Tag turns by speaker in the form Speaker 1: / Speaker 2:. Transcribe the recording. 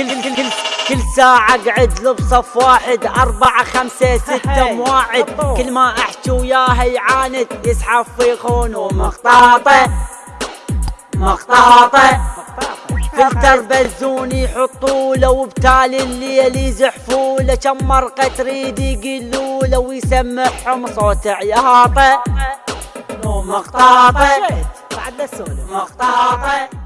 Speaker 1: كل كل كل كل ساعة أقعد له بصف واحد أربعة خمسة ستة مواعد كل ما أحكي وياه يعاند يسحب في خون ومخطاطة. مخطاطة. فلتر بزون يحطوا له وبتالي الليل يزحفوا له. كم مرقة تريد يقلوا له ويسمعهم صوت عياطة. مخطاطة
Speaker 2: بعد
Speaker 1: مخطاطة.